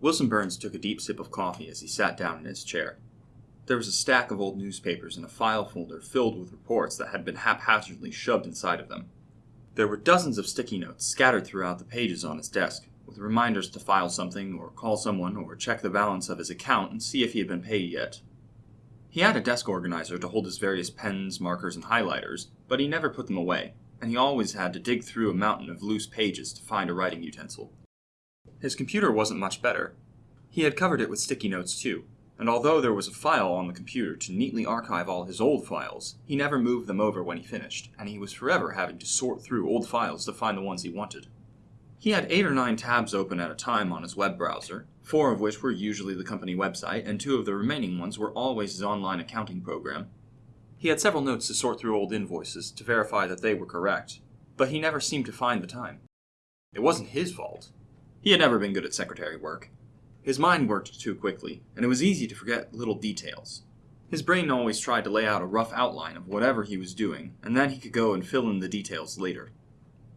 Wilson Burns took a deep sip of coffee as he sat down in his chair. There was a stack of old newspapers in a file folder filled with reports that had been haphazardly shoved inside of them. There were dozens of sticky notes scattered throughout the pages on his desk, with reminders to file something, or call someone, or check the balance of his account and see if he had been paid yet. He had a desk organizer to hold his various pens, markers, and highlighters, but he never put them away, and he always had to dig through a mountain of loose pages to find a writing utensil. His computer wasn't much better. He had covered it with sticky notes too, and although there was a file on the computer to neatly archive all his old files, he never moved them over when he finished, and he was forever having to sort through old files to find the ones he wanted. He had eight or nine tabs open at a time on his web browser, four of which were usually the company website, and two of the remaining ones were always his online accounting program. He had several notes to sort through old invoices to verify that they were correct, but he never seemed to find the time. It wasn't his fault. He had never been good at secretary work. His mind worked too quickly, and it was easy to forget little details. His brain always tried to lay out a rough outline of whatever he was doing, and then he could go and fill in the details later.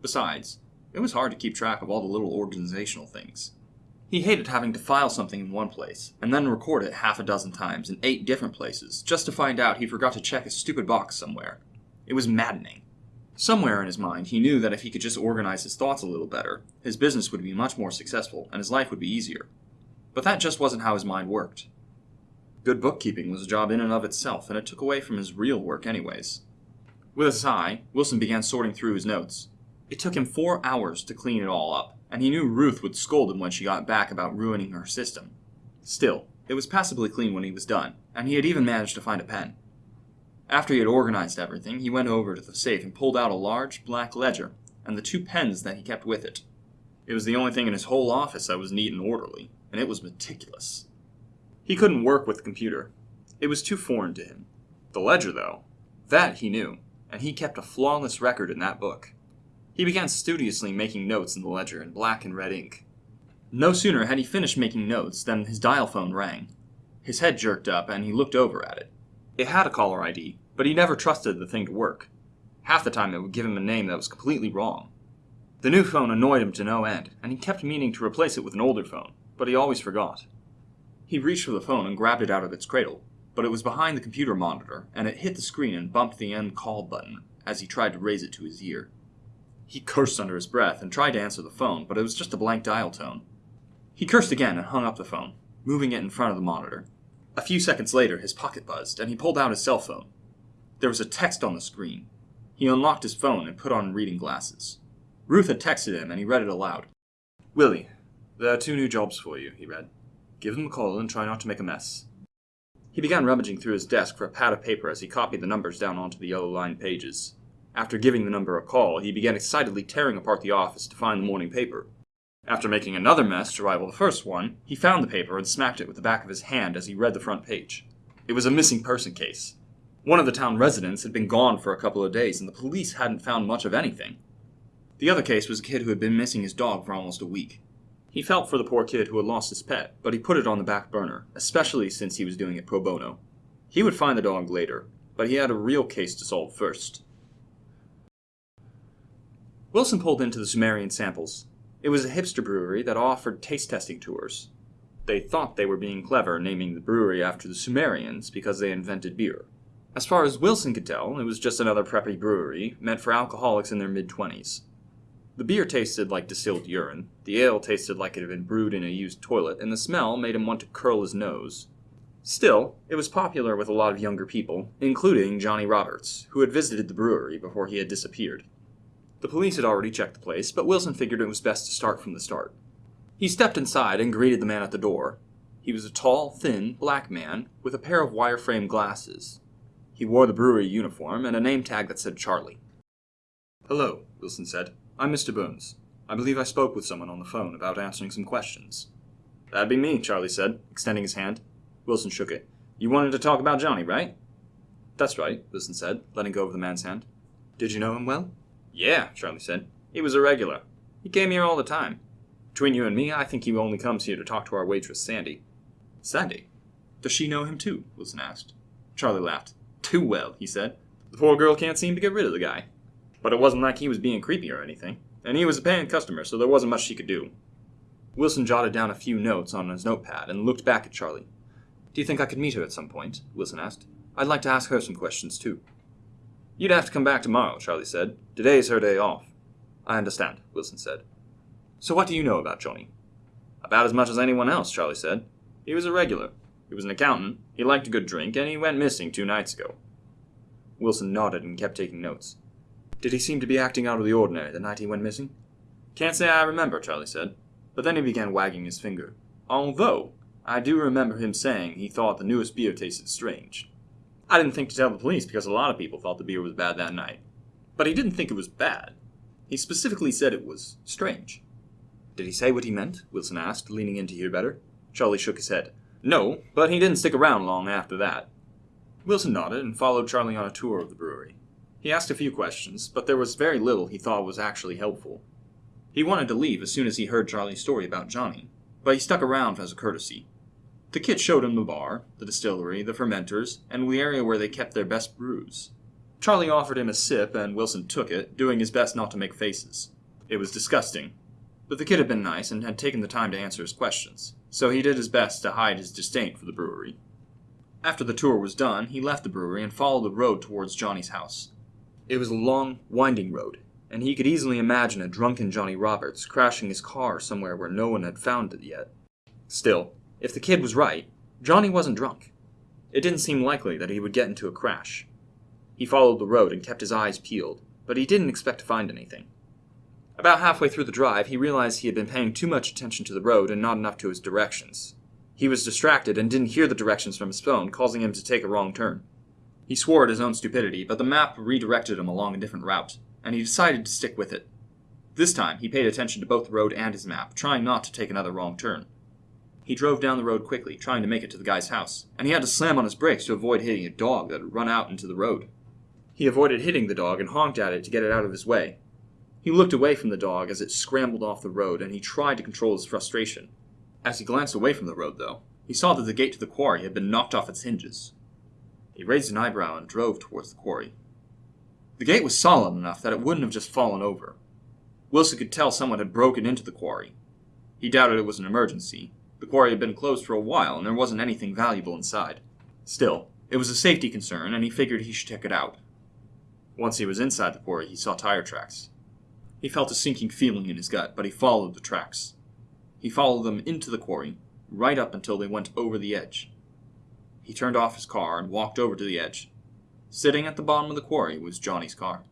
Besides, it was hard to keep track of all the little organizational things. He hated having to file something in one place, and then record it half a dozen times in eight different places, just to find out he forgot to check a stupid box somewhere. It was maddening. Somewhere in his mind, he knew that if he could just organize his thoughts a little better, his business would be much more successful and his life would be easier. But that just wasn't how his mind worked. Good bookkeeping was a job in and of itself, and it took away from his real work, anyways. With a sigh, Wilson began sorting through his notes. It took him four hours to clean it all up, and he knew Ruth would scold him when she got back about ruining her system. Still, it was passably clean when he was done, and he had even managed to find a pen. After he had organized everything, he went over to the safe and pulled out a large black ledger and the two pens that he kept with it. It was the only thing in his whole office that was neat and orderly, and it was meticulous. He couldn't work with the computer. It was too foreign to him. The ledger, though, that he knew, and he kept a flawless record in that book. He began studiously making notes in the ledger in black and red ink. No sooner had he finished making notes than his dial phone rang. His head jerked up, and he looked over at it. It had a caller ID, but he never trusted the thing to work. Half the time it would give him a name that was completely wrong. The new phone annoyed him to no end, and he kept meaning to replace it with an older phone, but he always forgot. He reached for the phone and grabbed it out of its cradle, but it was behind the computer monitor, and it hit the screen and bumped the end call button as he tried to raise it to his ear. He cursed under his breath and tried to answer the phone, but it was just a blank dial tone. He cursed again and hung up the phone, moving it in front of the monitor. A few seconds later, his pocket buzzed, and he pulled out his cell phone. There was a text on the screen. He unlocked his phone and put on reading glasses. Ruth had texted him, and he read it aloud. Willie, there are two new jobs for you, he read. Give them a call and try not to make a mess. He began rummaging through his desk for a pad of paper as he copied the numbers down onto the yellow lined pages. After giving the number a call, he began excitedly tearing apart the office to find the morning paper. After making another mess to rival the first one, he found the paper and smacked it with the back of his hand as he read the front page. It was a missing person case. One of the town residents had been gone for a couple of days, and the police hadn't found much of anything. The other case was a kid who had been missing his dog for almost a week. He felt for the poor kid who had lost his pet, but he put it on the back burner, especially since he was doing it pro bono. He would find the dog later, but he had a real case to solve first. Wilson pulled into the Sumerian Samples, it was a hipster brewery that offered taste testing tours. They thought they were being clever, naming the brewery after the Sumerians because they invented beer. As far as Wilson could tell, it was just another preppy brewery meant for alcoholics in their mid 20s. The beer tasted like distilled urine, the ale tasted like it had been brewed in a used toilet, and the smell made him want to curl his nose. Still, it was popular with a lot of younger people, including Johnny Roberts, who had visited the brewery before he had disappeared. The police had already checked the place, but Wilson figured it was best to start from the start. He stepped inside and greeted the man at the door. He was a tall, thin, black man with a pair of wire-frame glasses. He wore the brewery uniform and a name tag that said Charlie. Hello, Wilson said. I'm Mr. Burns. I believe I spoke with someone on the phone about answering some questions. That'd be me, Charlie said, extending his hand. Wilson shook it. You wanted to talk about Johnny, right? That's right, Wilson said, letting go of the man's hand. Did you know him well? Yeah, Charlie said. He was a regular. He came here all the time. Between you and me, I think he only comes here to talk to our waitress, Sandy. Sandy? Does she know him too? Wilson asked. Charlie laughed. Too well, he said. The poor girl can't seem to get rid of the guy. But it wasn't like he was being creepy or anything. And he was a paying customer, so there wasn't much she could do. Wilson jotted down a few notes on his notepad and looked back at Charlie. Do you think I could meet her at some point? Wilson asked. I'd like to ask her some questions, too. You'd have to come back tomorrow, Charlie said. Today's her day off. I understand, Wilson said. So what do you know about Johnny? About as much as anyone else, Charlie said. He was a regular. He was an accountant, he liked a good drink, and he went missing two nights ago. Wilson nodded and kept taking notes. Did he seem to be acting out of the ordinary the night he went missing? Can't say I remember, Charlie said. But then he began wagging his finger. Although, I do remember him saying he thought the newest beer tasted strange. I didn't think to tell the police because a lot of people thought the beer was bad that night. But he didn't think it was bad. He specifically said it was strange. Did he say what he meant? Wilson asked, leaning in to hear better. Charlie shook his head. No, but he didn't stick around long after that. Wilson nodded and followed Charlie on a tour of the brewery. He asked a few questions, but there was very little he thought was actually helpful. He wanted to leave as soon as he heard Charlie's story about Johnny, but he stuck around as a courtesy. The kid showed him the bar, the distillery, the fermenters, and the area where they kept their best brews. Charlie offered him a sip, and Wilson took it, doing his best not to make faces. It was disgusting. But the kid had been nice and had taken the time to answer his questions, so he did his best to hide his disdain for the brewery. After the tour was done, he left the brewery and followed the road towards Johnny's house. It was a long, winding road, and he could easily imagine a drunken Johnny Roberts crashing his car somewhere where no one had found it yet. Still, if the kid was right, Johnny wasn't drunk. It didn't seem likely that he would get into a crash. He followed the road and kept his eyes peeled, but he didn't expect to find anything. About halfway through the drive, he realized he had been paying too much attention to the road and not enough to his directions. He was distracted and didn't hear the directions from his phone, causing him to take a wrong turn. He swore at his own stupidity, but the map redirected him along a different route, and he decided to stick with it. This time, he paid attention to both the road and his map, trying not to take another wrong turn. He drove down the road quickly, trying to make it to the guy's house, and he had to slam on his brakes to avoid hitting a dog that had run out into the road. He avoided hitting the dog and honked at it to get it out of his way. He looked away from the dog as it scrambled off the road, and he tried to control his frustration. As he glanced away from the road, though, he saw that the gate to the quarry had been knocked off its hinges. He raised an eyebrow and drove towards the quarry. The gate was solid enough that it wouldn't have just fallen over. Wilson could tell someone had broken into the quarry. He doubted it was an emergency, the quarry had been closed for a while, and there wasn't anything valuable inside. Still, it was a safety concern, and he figured he should check it out. Once he was inside the quarry, he saw tire tracks. He felt a sinking feeling in his gut, but he followed the tracks. He followed them into the quarry, right up until they went over the edge. He turned off his car and walked over to the edge. Sitting at the bottom of the quarry was Johnny's car.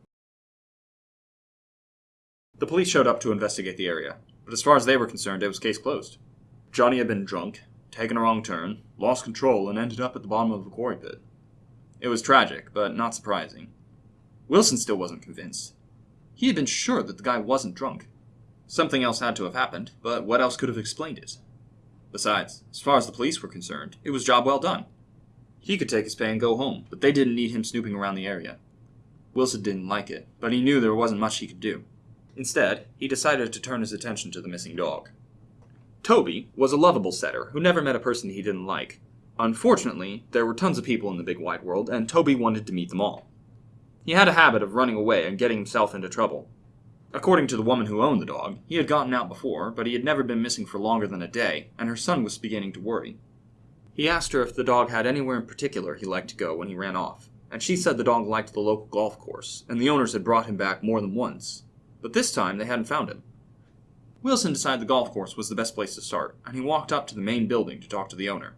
The police showed up to investigate the area, but as far as they were concerned, it was case closed. Johnny had been drunk, taken a wrong turn, lost control, and ended up at the bottom of a quarry pit. It was tragic, but not surprising. Wilson still wasn't convinced. He had been sure that the guy wasn't drunk. Something else had to have happened, but what else could have explained it? Besides, as far as the police were concerned, it was job well done. He could take his pay and go home, but they didn't need him snooping around the area. Wilson didn't like it, but he knew there wasn't much he could do. Instead, he decided to turn his attention to the missing dog. Toby was a lovable setter who never met a person he didn't like. Unfortunately, there were tons of people in the big wide world, and Toby wanted to meet them all. He had a habit of running away and getting himself into trouble. According to the woman who owned the dog, he had gotten out before, but he had never been missing for longer than a day, and her son was beginning to worry. He asked her if the dog had anywhere in particular he liked to go when he ran off, and she said the dog liked the local golf course, and the owners had brought him back more than once. But this time they hadn't found him. Wilson decided the golf course was the best place to start, and he walked up to the main building to talk to the owner.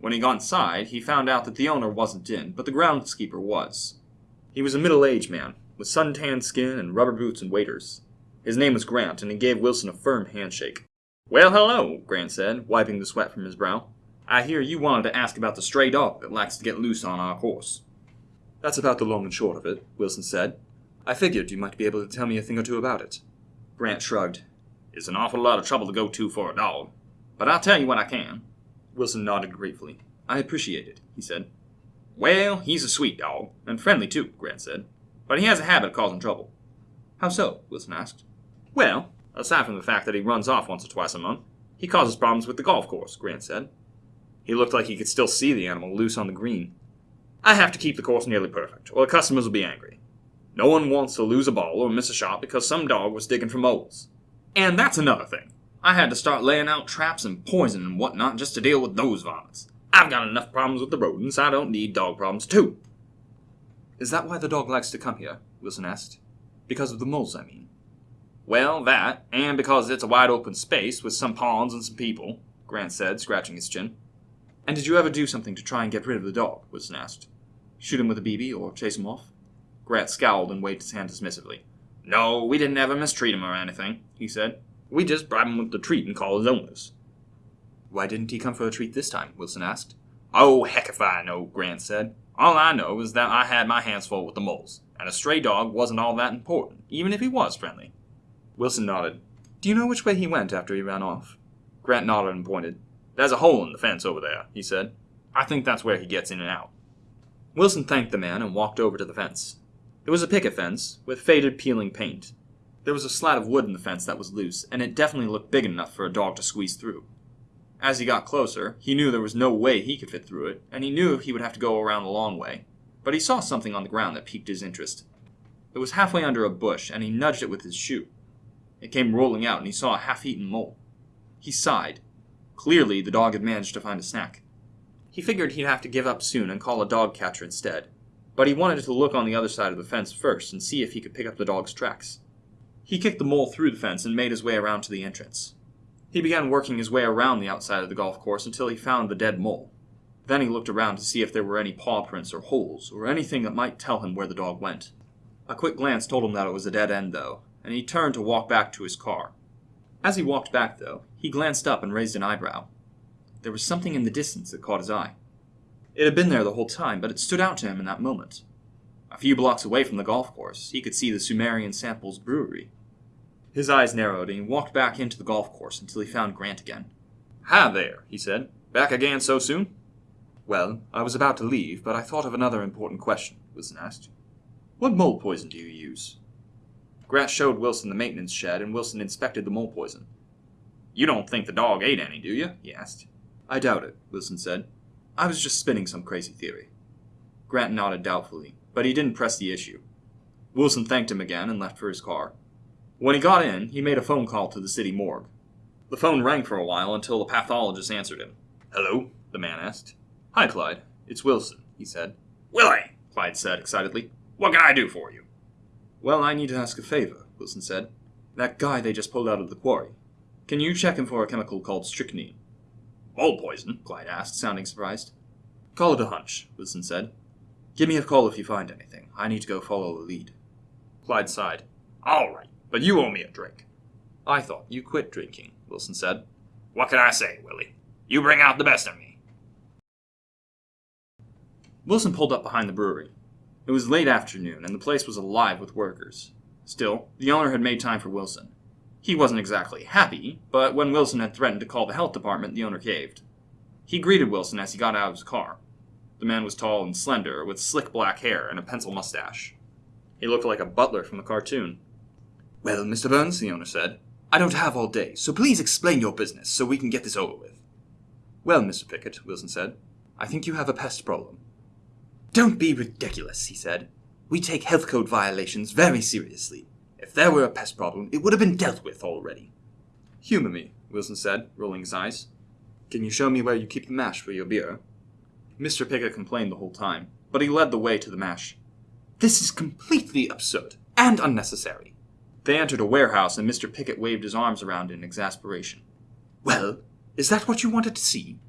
When he got inside, he found out that the owner wasn't in, but the groundskeeper was. He was a middle aged man, with sun-tanned skin and rubber boots and waders. His name was Grant, and he gave Wilson a firm handshake. Well, hello, Grant said, wiping the sweat from his brow. I hear you wanted to ask about the stray dog that likes to get loose on our course. That's about the long and short of it, Wilson said. I figured you might be able to tell me a thing or two about it. Grant shrugged. It's an awful lot of trouble to go to for a dog. But I'll tell you what I can. Wilson nodded gratefully. I appreciate it, he said. Well, he's a sweet dog, and friendly too, Grant said. But he has a habit of causing trouble. How so? Wilson asked. Well, aside from the fact that he runs off once or twice a month, he causes problems with the golf course, Grant said. He looked like he could still see the animal loose on the green. I have to keep the course nearly perfect, or the customers will be angry. No one wants to lose a ball or miss a shot because some dog was digging for moles. And that's another thing. I had to start laying out traps and poison and whatnot just to deal with those varmints. I've got enough problems with the rodents, I don't need dog problems too. Is that why the dog likes to come here? Wilson asked. Because of the moles, I mean. Well, that, and because it's a wide open space with some ponds and some people, Grant said, scratching his chin. And did you ever do something to try and get rid of the dog? Wilson asked. Shoot him with a BB or chase him off? Grant scowled and waved his hand dismissively. No, we didn't ever mistreat him or anything, he said. We just bribe him with the treat and call his owners. Why didn't he come for a treat this time? Wilson asked. Oh, heck if I know, Grant said. All I know is that I had my hands full with the moles, and a stray dog wasn't all that important, even if he was friendly. Wilson nodded. Do you know which way he went after he ran off? Grant nodded and pointed. There's a hole in the fence over there, he said. I think that's where he gets in and out. Wilson thanked the man and walked over to the fence. It was a picket fence, with faded peeling paint. There was a slat of wood in the fence that was loose, and it definitely looked big enough for a dog to squeeze through. As he got closer, he knew there was no way he could fit through it, and he knew he would have to go around the long way. But he saw something on the ground that piqued his interest. It was halfway under a bush, and he nudged it with his shoe. It came rolling out, and he saw a half eaten mole. He sighed. Clearly, the dog had managed to find a snack. He figured he'd have to give up soon and call a dog catcher instead, but he wanted to look on the other side of the fence first and see if he could pick up the dog's tracks. He kicked the mole through the fence and made his way around to the entrance. He began working his way around the outside of the golf course until he found the dead mole. Then he looked around to see if there were any paw prints or holes, or anything that might tell him where the dog went. A quick glance told him that it was a dead end, though, and he turned to walk back to his car. As he walked back, though, he glanced up and raised an eyebrow. There was something in the distance that caught his eye. It had been there the whole time, but it stood out to him in that moment. A few blocks away from the golf course, he could see the Sumerian Samples brewery. His eyes narrowed, and he walked back into the golf course until he found Grant again. Hi there, he said. Back again so soon? Well, I was about to leave, but I thought of another important question, Wilson asked. What mole poison do you use? Grant showed Wilson the maintenance shed, and Wilson inspected the mole poison. You don't think the dog ate any, do you? he asked. I doubt it, Wilson said. I was just spinning some crazy theory. Grant nodded doubtfully, but he didn't press the issue. Wilson thanked him again and left for his car. When he got in, he made a phone call to the city morgue. The phone rang for a while until the pathologist answered him. Hello? the man asked. Hi, Clyde. It's Wilson, he said. Willie, Clyde said excitedly. what can I do for you? Well, I need to ask a favor, Wilson said. That guy they just pulled out of the quarry. Can you check him for a chemical called strychnine? Mole poison? Clyde asked, sounding surprised. Call it a hunch, Wilson said. Give me a call if you find anything. I need to go follow the lead. Clyde sighed. All right, but you owe me a drink. I thought you quit drinking, Wilson said. What can I say, Willie? You bring out the best in me. Wilson pulled up behind the brewery. It was late afternoon, and the place was alive with workers. Still, the owner had made time for Wilson. He wasn't exactly happy, but when Wilson had threatened to call the health department, the owner caved. He greeted Wilson as he got out of his car. The man was tall and slender, with slick black hair and a pencil mustache. He looked like a butler from a cartoon. Well, Mr. Burns, the owner said, I don't have all day, so please explain your business so we can get this over with. Well, Mr. Pickett, Wilson said, I think you have a pest problem. Don't be ridiculous, he said. We take health code violations very seriously. If there were a pest problem, it would have been dealt with already. Humor me, Wilson said, rolling his eyes. Can you show me where you keep the mash for your beer? Mr. Pickett complained the whole time, but he led the way to the mash. This is completely absurd and unnecessary. They entered a warehouse, and Mr. Pickett waved his arms around in exasperation. Well, is that what you wanted to see?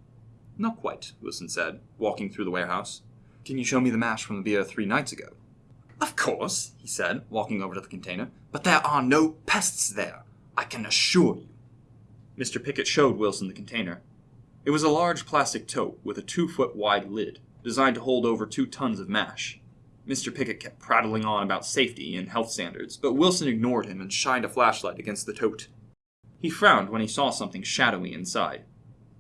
Not quite, Wilson said, walking through the warehouse. Can you show me the mash from the beer three nights ago? Of course, he said, walking over to the container, but there are no pests there, I can assure you. Mr. Pickett showed Wilson the container. It was a large plastic tote with a two foot wide lid, designed to hold over two tons of mash. Mr. Pickett kept prattling on about safety and health standards, but Wilson ignored him and shined a flashlight against the tote. He frowned when he saw something shadowy inside.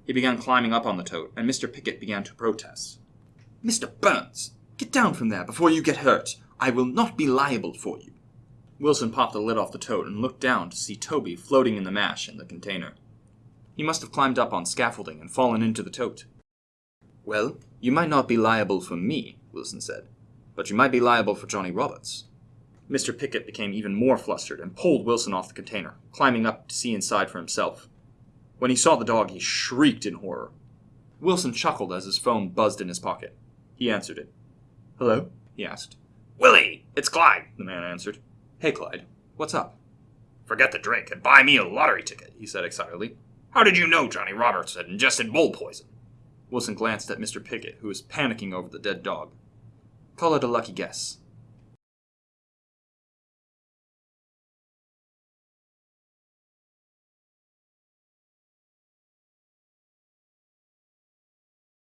He began climbing up on the tote, and Mr. Pickett began to protest. Mr. Burns, get down from there before you get hurt. I will not be liable for you. Wilson popped the lid off the tote and looked down to see Toby floating in the mash in the container. He must have climbed up on scaffolding and fallen into the tote. Well, you might not be liable for me, Wilson said, but you might be liable for Johnny Roberts. Mr. Pickett became even more flustered and pulled Wilson off the container, climbing up to see inside for himself. When he saw the dog, he shrieked in horror. Wilson chuckled as his phone buzzed in his pocket. He answered it. Hello? he asked. Willie, it's Clyde. The man answered. Hey, Clyde. What's up? Forget the drink and buy me a lottery ticket, he said excitedly. How did you know Johnny Roberts had ingested bull poison? Wilson glanced at Mr. Pickett, who was panicking over the dead dog. Call it a lucky guess.